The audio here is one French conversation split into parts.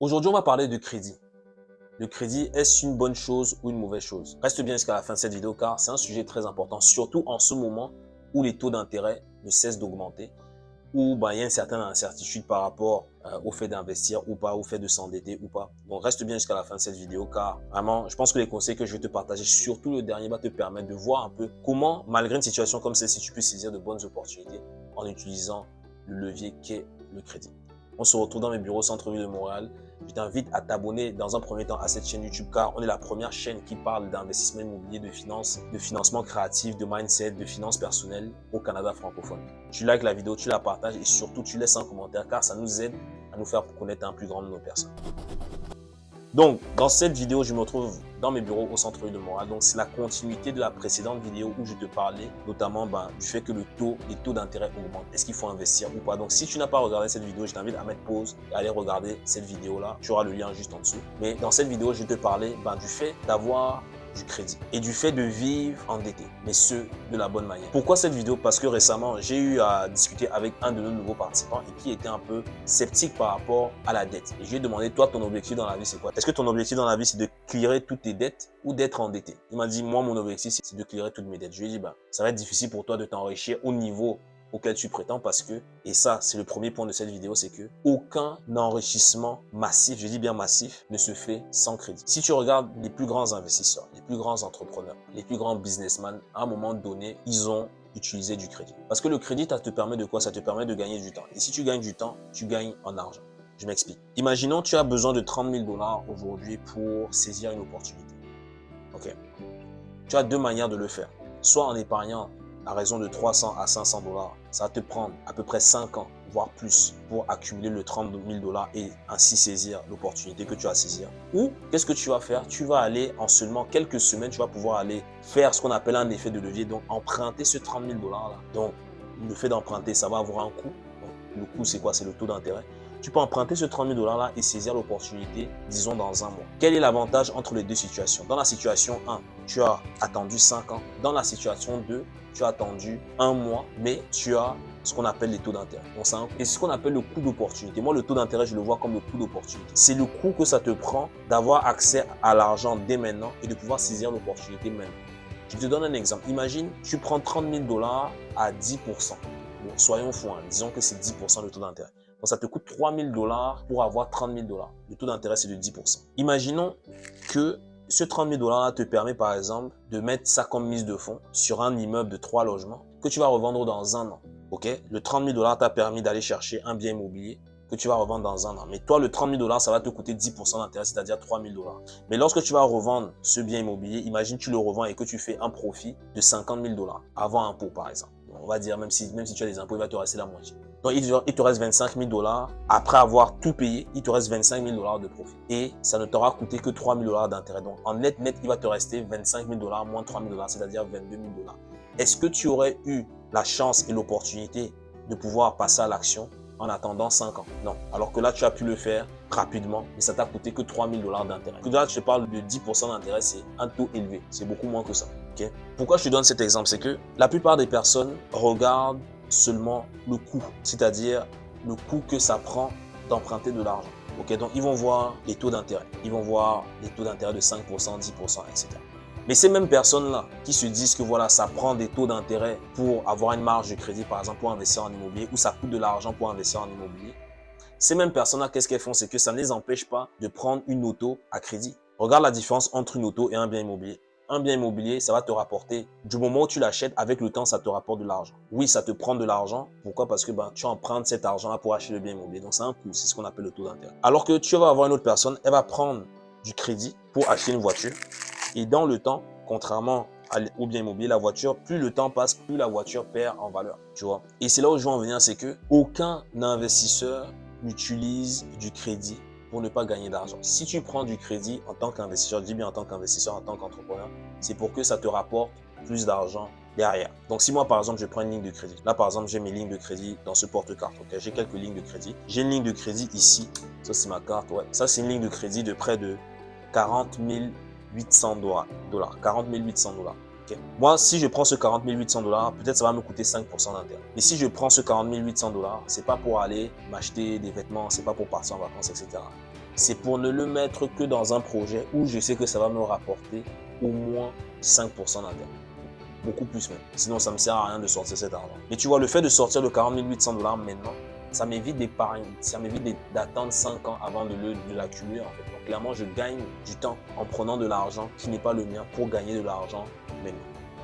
Aujourd'hui, on va parler de crédit. Le crédit, est-ce une bonne chose ou une mauvaise chose? Reste bien jusqu'à la fin de cette vidéo car c'est un sujet très important, surtout en ce moment où les taux d'intérêt ne cessent d'augmenter, où ben, il y a une certaine incertitude par rapport euh, au fait d'investir ou pas, au fait de s'endetter ou pas. Donc reste bien jusqu'à la fin de cette vidéo car vraiment, je pense que les conseils que je vais te partager, surtout le dernier, va te permettre de voir un peu comment, malgré une situation comme celle-ci, tu peux saisir de bonnes opportunités en utilisant le levier qu'est le crédit. On se retrouve dans mes bureaux centre-ville de Montréal. Je t'invite à t'abonner dans un premier temps à cette chaîne YouTube car on est la première chaîne qui parle d'investissement immobilier, de finances, de financement créatif, de mindset, de finances personnelles au Canada francophone. Tu likes la vidéo, tu la partages et surtout tu laisses un commentaire car ça nous aide à nous faire connaître un plus grand nombre de personnes. Donc, dans cette vidéo, je me retrouve dans mes bureaux au centre-ville de Montréal. Donc, c'est la continuité de la précédente vidéo où je te parlais notamment ben, du fait que le taux, les taux d'intérêt augmentent. Est-ce qu'il faut investir ou pas? Donc, si tu n'as pas regardé cette vidéo, je t'invite à mettre pause et aller regarder cette vidéo-là. Tu auras le lien juste en dessous. Mais dans cette vidéo, je te parler ben, du fait d'avoir du crédit et du fait de vivre endetté, mais ce, de la bonne manière. Pourquoi cette vidéo? Parce que récemment, j'ai eu à discuter avec un de nos nouveaux participants et qui était un peu sceptique par rapport à la dette. Et je lui ai demandé, toi, ton objectif dans la vie, c'est quoi? Est-ce que ton objectif dans la vie, c'est de clearer toutes tes dettes ou d'être endetté? Il m'a dit, moi, mon objectif, c'est de clearer toutes mes dettes. Je lui ai dit, bah, ça va être difficile pour toi de t'enrichir au niveau auquel tu prétends parce que, et ça c'est le premier point de cette vidéo, c'est que aucun enrichissement massif, je dis bien massif, ne se fait sans crédit. Si tu regardes les plus grands investisseurs, les plus grands entrepreneurs, les plus grands businessmen, à un moment donné, ils ont utilisé du crédit. Parce que le crédit, ça te permet de quoi? Ça te permet de gagner du temps. Et si tu gagnes du temps, tu gagnes en argent. Je m'explique. Imaginons tu as besoin de 30 000 dollars aujourd'hui pour saisir une opportunité. Ok. Tu as deux manières de le faire. Soit en épargnant à raison de 300 à 500 dollars, ça va te prendre à peu près 5 ans, voire plus, pour accumuler le 30 000 dollars et ainsi saisir l'opportunité que tu as à saisir. Ou, qu'est-ce que tu vas faire? Tu vas aller, en seulement quelques semaines, tu vas pouvoir aller faire ce qu'on appelle un effet de levier, donc emprunter ce 30 000 dollars là. Donc, le fait d'emprunter, ça va avoir un coût. le coût, c'est quoi? C'est le taux d'intérêt tu peux emprunter ce 30 000 dollars-là et saisir l'opportunité, disons, dans un mois. Quel est l'avantage entre les deux situations? Dans la situation 1, tu as attendu 5 ans. Dans la situation 2, tu as attendu un mois, mais tu as ce qu'on appelle les taux d'intérêt. Et ce qu'on appelle le coût d'opportunité. Moi, le taux d'intérêt, je le vois comme le coût d'opportunité. C'est le coût que ça te prend d'avoir accès à l'argent dès maintenant et de pouvoir saisir l'opportunité maintenant. Je te donne un exemple. Imagine, tu prends 30 000 dollars à 10% Bon, soyons fous, hein. disons que c'est 10% le taux d'intérêt. Donc, ça te coûte 3 000 dollars pour avoir 30 000 dollars. Le taux d'intérêt, c'est de 10% Imaginons que ce 30 000 dollars te permet par exemple de mettre ça comme mise de fonds sur un immeuble de trois logements que tu vas revendre dans un an. Ok? Le 30 000 dollars t'a permis d'aller chercher un bien immobilier que tu vas revendre dans un an. Mais toi, le 30 000 dollars, ça va te coûter 10% d'intérêt, c'est-à-dire 3 000 dollars. Mais lorsque tu vas revendre ce bien immobilier, imagine tu le revends et que tu fais un profit de 50 000 dollars avant impôt, par exemple. On va dire, même si, même si tu as des impôts, il va te rester la moitié. Donc, il te reste 25 000 dollars. Après avoir tout payé, il te reste 25 000 dollars de profit. Et ça ne t'aura coûté que 3 000 dollars d'intérêt. Donc, en net, net, il va te rester 25 000 dollars moins 3 000 dollars, c'est-à-dire 22 000 dollars. Est-ce que tu aurais eu la chance et l'opportunité de pouvoir passer à l'action en attendant 5 ans? Non. Alors que là, tu as pu le faire rapidement, mais ça t'a coûté que 3 000 dollars d'intérêt. Là, je te parle de 10% d'intérêt, c'est un taux élevé. C'est beaucoup moins que ça. Pourquoi je te donne cet exemple? C'est que la plupart des personnes regardent seulement le coût, c'est-à-dire le coût que ça prend d'emprunter de l'argent. Ok, donc ils vont voir les taux d'intérêt, ils vont voir les taux d'intérêt de 5%, 10%, etc. Mais ces mêmes personnes-là qui se disent que voilà, ça prend des taux d'intérêt pour avoir une marge de crédit, par exemple, pour investir en immobilier, ou ça coûte de l'argent pour investir en immobilier, ces mêmes personnes-là, qu'est-ce qu'elles font? C'est que ça ne les empêche pas de prendre une auto à crédit. Regarde la différence entre une auto et un bien immobilier un bien immobilier, ça va te rapporter, du moment où tu l'achètes, avec le temps, ça te rapporte de l'argent. Oui, ça te prend de l'argent. Pourquoi? Parce que ben, tu empruntes cet argent-là pour acheter le bien immobilier. Donc, c'est un coût. C'est ce qu'on appelle le taux d'intérêt. Alors que tu vas avoir une autre personne, elle va prendre du crédit pour acheter une voiture. Et dans le temps, contrairement au bien immobilier, la voiture, plus le temps passe, plus la voiture perd en valeur. Tu vois? Et c'est là où je veux en venir, c'est que aucun investisseur n'utilise du crédit pour ne pas gagner d'argent. Si tu prends du crédit en tant qu'investisseur, dis bien en tant qu'investisseur, en tant qu'entrepreneur, c'est pour que ça te rapporte plus d'argent derrière. Donc, si moi, par exemple, je prends une ligne de crédit. Là, par exemple, j'ai mes lignes de crédit dans ce porte-carte. J'ai quelques lignes de crédit. J'ai une ligne de crédit ici. Ça, c'est ma carte. Ouais. Ça, c'est une ligne de crédit de près de 40 800 dollars. 40 800 dollars. Moi, si je prends ce 40 800 dollars, peut-être ça va me coûter 5% d'intérêt. Mais si je prends ce 40 800 dollars, c'est pas pour aller m'acheter des vêtements, c'est pas pour partir en vacances, etc. c'est pour ne le mettre que dans un projet où je sais que ça va me rapporter au moins 5% d'intérêt. Beaucoup plus même. Sinon, ça me sert à rien de sortir cet argent. Mais tu vois, le fait de sortir le 40 800 dollars maintenant, ça m'évite d'épargner, ça m'évite d'attendre 5 ans avant de l'accumuler. Donc clairement, je gagne du temps en prenant de l'argent qui n'est pas le mien pour gagner de l'argent maintenant.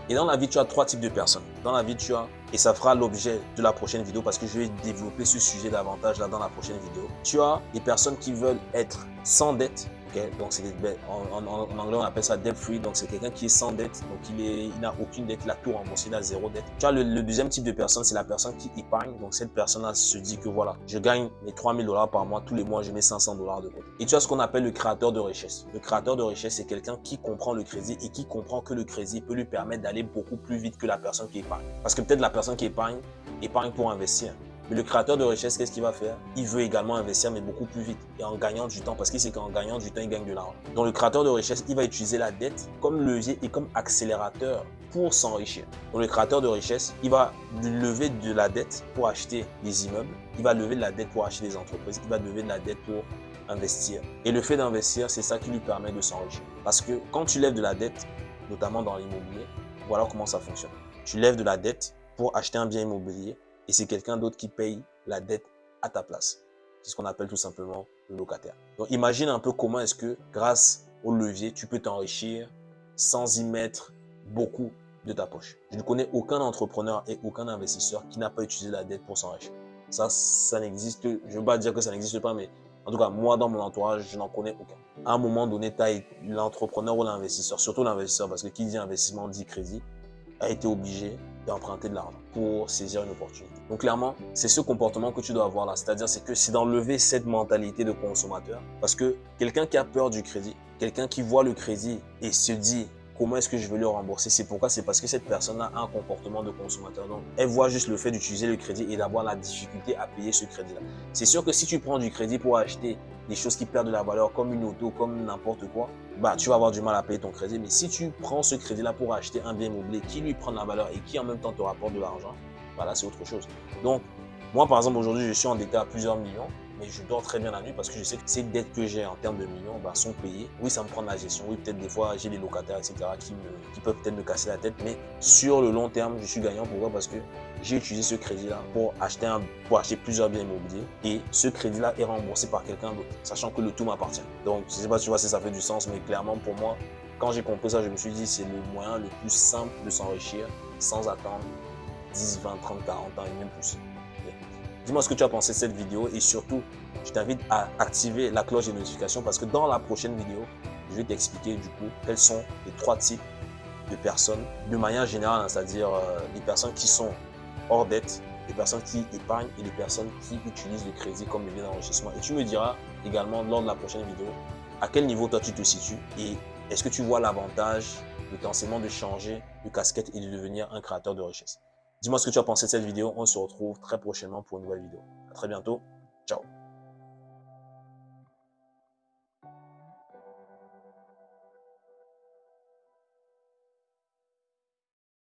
Et dans la vie, tu as trois types de personnes. Dans la vie, tu as, et ça fera l'objet de la prochaine vidéo parce que je vais développer ce sujet davantage là dans la prochaine vidéo. Tu as des personnes qui veulent être sans dette donc, ben, en, en, anglais, on appelle ça debt free. Donc, c'est quelqu'un qui est sans dette. Donc, il n'a il aucune dette. Il a tout remboursé. Il a zéro dette. Tu vois, le, deuxième type de personne, c'est la personne qui épargne. Donc, cette personne-là se dit que voilà, je gagne mes 3000 dollars par mois. Tous les mois, je mets 500 dollars de côté. Et tu as ce qu'on appelle le créateur de richesse. Le créateur de richesse, c'est quelqu'un qui comprend le crédit et qui comprend que le crédit peut lui permettre d'aller beaucoup plus vite que la personne qui épargne. Parce que peut-être la personne qui épargne, épargne pour investir. Mais le créateur de richesse, qu'est-ce qu'il va faire? Il veut également investir, mais beaucoup plus vite et en gagnant du temps, parce qu'il sait qu'en gagnant du temps, il gagne de l'argent. Donc le créateur de richesse, il va utiliser la dette comme levier et comme accélérateur pour s'enrichir. Donc le créateur de richesse, il va lever de la dette pour acheter des immeubles, il va lever de la dette pour acheter des entreprises, il va lever de la dette pour investir. Et le fait d'investir, c'est ça qui lui permet de s'enrichir. Parce que quand tu lèves de la dette, notamment dans l'immobilier, voilà comment ça fonctionne. Tu lèves de la dette pour acheter un bien immobilier et c'est quelqu'un d'autre qui paye la dette à ta place. C'est ce qu'on appelle tout simplement le locataire. Donc imagine un peu comment est-ce que grâce au levier, tu peux t'enrichir sans y mettre beaucoup de ta poche. Je ne connais aucun entrepreneur et aucun investisseur qui n'a pas utilisé la dette pour s'enrichir. Ça, ça n'existe, je ne veux pas dire que ça n'existe pas, mais en tout cas, moi, dans mon entourage, je n'en connais aucun. À un moment donné, l'entrepreneur ou l'investisseur, surtout l'investisseur, parce que qui dit investissement dit crédit, a été obligé d'emprunter de l'argent pour saisir une opportunité. Donc clairement, c'est ce comportement que tu dois avoir là. C'est-à-dire, c'est que c'est d'enlever cette mentalité de consommateur. Parce que quelqu'un qui a peur du crédit, quelqu'un qui voit le crédit et se dit comment est-ce que je vais le rembourser? C'est pourquoi? C'est parce que cette personne a un comportement de consommateur. Donc, elle voit juste le fait d'utiliser le crédit et d'avoir la difficulté à payer ce crédit-là. C'est sûr que si tu prends du crédit pour acheter des choses qui perdent de la valeur, comme une auto, comme n'importe quoi, bah, tu vas avoir du mal à payer ton crédit. Mais si tu prends ce crédit-là pour acheter un bien immobilier qui lui prend de la valeur et qui en même temps te rapporte de l'argent, voilà, c'est autre chose. Donc, moi, par exemple, aujourd'hui, je suis endetté à plusieurs millions mais je dors très bien la nuit parce que je sais que ces dettes que j'ai en termes de millions bah, sont payées. Oui, ça me prend de la gestion. Oui, peut-être des fois, j'ai des locataires, etc. qui, peuvent peut-être me casser la tête. Mais sur le long terme, je suis gagnant. Pourquoi? Parce que j'ai utilisé ce crédit-là pour acheter un, pour acheter plusieurs biens immobiliers et ce crédit-là est remboursé par quelqu'un d'autre, sachant que le tout m'appartient. Donc, je ne sais pas tu vois si ça fait du sens, mais clairement pour moi, quand j'ai compris ça, je me suis dit c'est le moyen le plus simple de s'enrichir sans attendre 10, 20, 30, 40 ans et même plus. Dis-moi ce que tu as pensé de cette vidéo et surtout, je t'invite à activer la cloche de notification parce que dans la prochaine vidéo, je vais t'expliquer du coup quels sont les trois types de personnes de manière générale, hein, c'est-à-dire euh, les personnes qui sont hors dette, les personnes qui épargnent et les personnes qui utilisent le crédit comme levier d'enrichissement. Et tu me diras également lors de la prochaine vidéo à quel niveau toi tu te situes et est-ce que tu vois l'avantage potentiellement de changer de casquette et de devenir un créateur de richesse? Dis-moi ce que tu as pensé de cette vidéo. On se retrouve très prochainement pour une nouvelle vidéo. À très bientôt. Ciao